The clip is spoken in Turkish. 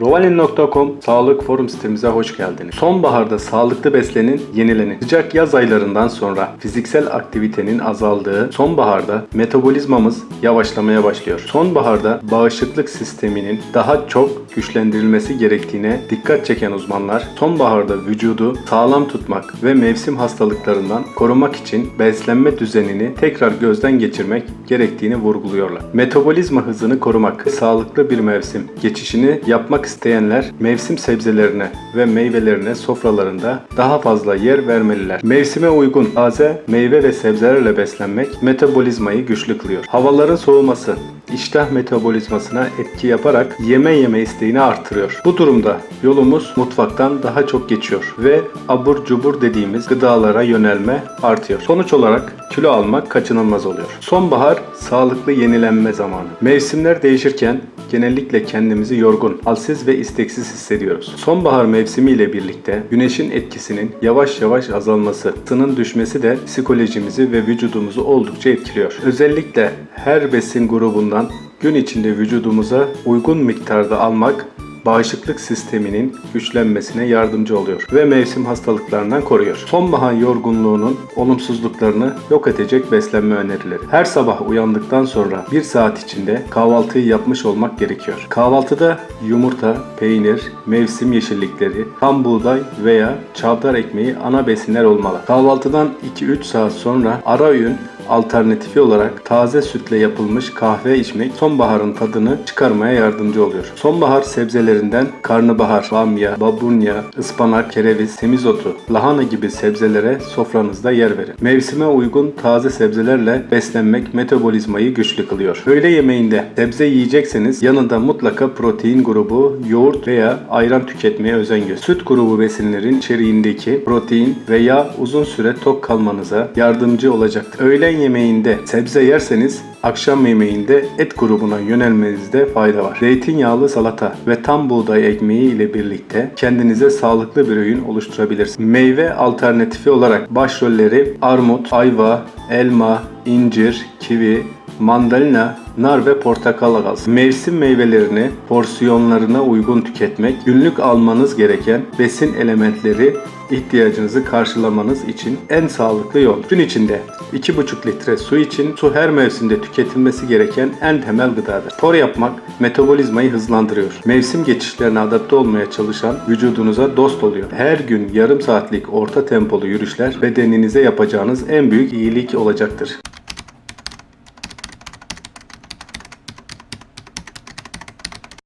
Rovalin.com Sağlık Forum sitemize hoş geldiniz. Sonbaharda sağlıklı beslenin, yenilenin. Sıcak yaz aylarından sonra fiziksel aktivitenin azaldığı sonbaharda metabolizmamız yavaşlamaya başlıyor. Sonbaharda bağışıklık sisteminin daha çok güçlendirilmesi gerektiğine dikkat çeken uzmanlar sonbaharda vücudu sağlam tutmak ve mevsim hastalıklarından korumak için beslenme düzenini tekrar gözden geçirmek gerektiğini vurguluyorlar. Metabolizma hızını korumak, sağlıklı bir mevsim geçişini yapmak isteyenler mevsim sebzelerine ve meyvelerine sofralarında daha fazla yer vermeliler. Mevsime uygun taze meyve ve sebzelerle beslenmek metabolizmayı güçlü kılıyor. Havaların soğuması iştah metabolizmasına etki yaparak yeme yeme isteğini artırıyor. Bu durumda yolumuz mutfaktan daha çok geçiyor ve abur cubur dediğimiz gıdalara yönelme artıyor. Sonuç olarak kilo almak kaçınılmaz oluyor. Sonbahar sağlıklı yenilenme zamanı. Mevsimler değişirken genellikle kendimizi yorgun, halsiz ve isteksiz hissediyoruz. Sonbahar mevsimiyle birlikte güneşin etkisinin yavaş yavaş azalması, ısının düşmesi de psikolojimizi ve vücudumuzu oldukça etkiliyor. Özellikle her besin grubundan gün içinde vücudumuza uygun miktarda almak bağışıklık sisteminin güçlenmesine yardımcı oluyor ve mevsim hastalıklarından koruyor. Sonbahar yorgunluğunun olumsuzluklarını yok edecek beslenme önerileri. Her sabah uyandıktan sonra bir saat içinde kahvaltıyı yapmış olmak gerekiyor. Kahvaltıda yumurta, peynir, mevsim yeşillikleri, tam buğday veya çavdar ekmeği ana besinler olmalı. Kahvaltıdan 2-3 saat sonra ara öğün alternatifi olarak taze sütle yapılmış kahve içmek sonbaharın tadını çıkarmaya yardımcı oluyor. Sonbahar sebzelerinden karnabahar, bamya, babunya, ıspanak, kereviz, semizotu, lahana gibi sebzelere sofranızda yer verin. Mevsime uygun taze sebzelerle beslenmek metabolizmayı güçlü kılıyor. Öğle yemeğinde sebze yiyecekseniz yanında mutlaka protein grubu, yoğurt veya ayran tüketmeye özen gösterin. Süt grubu besinlerin içeriğindeki protein ve yağ uzun süre tok kalmanıza yardımcı olacaktır. Öğlen yemeğinde sebze yerseniz akşam yemeğinde et grubuna yönelmenizde fayda var. Zeytinyağlı salata ve tam buğday ekmeği ile birlikte kendinize sağlıklı bir öğün oluşturabilirsiniz. Meyve alternatifi olarak başrolleri armut, ayva, elma, incir, kivi, mandalina, nar ve portakal alsın. Mevsim meyvelerini porsiyonlarına uygun tüketmek, günlük almanız gereken besin elementleri ihtiyacınızı karşılamanız için en sağlıklı yol. Gün içinde 2,5 litre su için su her mevsimde tüketilmesi gereken en temel gıdadır. Spor yapmak metabolizmayı hızlandırıyor. Mevsim geçişlerine adapte olmaya çalışan vücudunuza dost oluyor. Her gün yarım saatlik orta tempolu yürüyüşler bedeninize yapacağınız en büyük iyilik olacaktır.